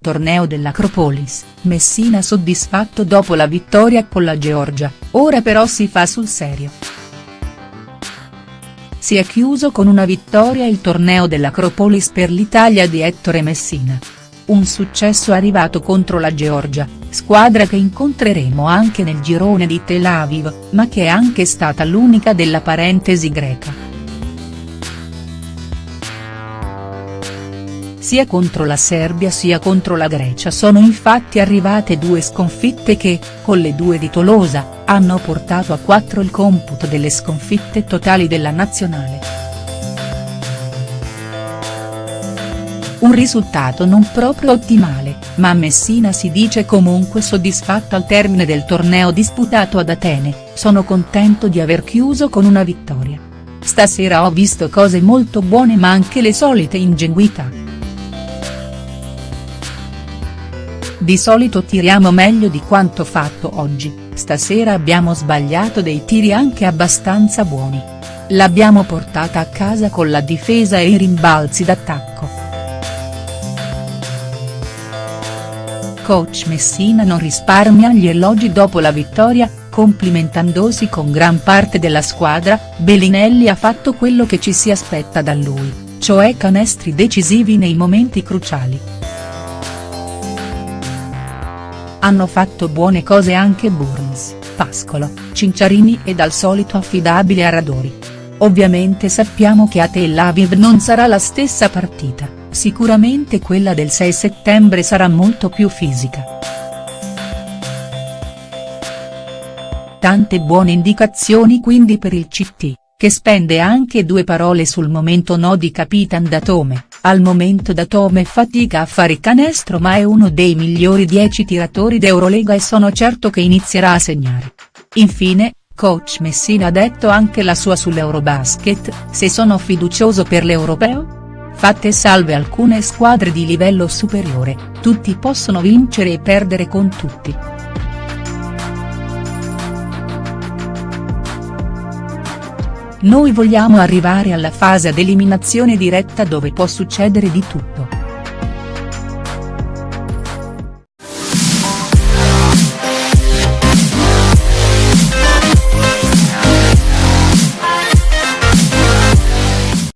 torneo dell'Acropolis, Messina soddisfatto dopo la vittoria con la Georgia, ora però si fa sul serio. Si è chiuso con una vittoria il torneo dell'Acropolis per l'Italia di Ettore Messina. Un successo arrivato contro la Georgia, squadra che incontreremo anche nel girone di Tel Aviv, ma che è anche stata l'unica della parentesi greca. Sia contro la Serbia sia contro la Grecia sono infatti arrivate due sconfitte che, con le due di Tolosa, hanno portato a quattro il computo delle sconfitte totali della nazionale. Un risultato non proprio ottimale, ma Messina si dice comunque soddisfatto al termine del torneo disputato ad Atene, sono contento di aver chiuso con una vittoria. Stasera ho visto cose molto buone ma anche le solite ingenuità. Di solito tiriamo meglio di quanto fatto oggi, stasera abbiamo sbagliato dei tiri anche abbastanza buoni. L'abbiamo portata a casa con la difesa e i rimbalzi d'attacco. Coach Messina non risparmia gli elogi dopo la vittoria, complimentandosi con gran parte della squadra, Bellinelli ha fatto quello che ci si aspetta da lui, cioè canestri decisivi nei momenti cruciali. Hanno fatto buone cose anche Burns, Pascolo, Cinciarini ed al solito affidabile Aradori. Ovviamente sappiamo che a Tel Aviv non sarà la stessa partita, sicuramente quella del 6 settembre sarà molto più fisica. Tante buone indicazioni quindi per il CT, che spende anche due parole sul momento no di Capitan Datome. Al momento Datome fatica a fare canestro ma è uno dei migliori 10 tiratori d'Eurolega e sono certo che inizierà a segnare. Infine, coach Messina ha detto anche la sua sull'Eurobasket, se sono fiducioso per l'Europeo? Fatte salve alcune squadre di livello superiore, tutti possono vincere e perdere con tutti. Noi vogliamo arrivare alla fase ad eliminazione diretta dove può succedere di tutto.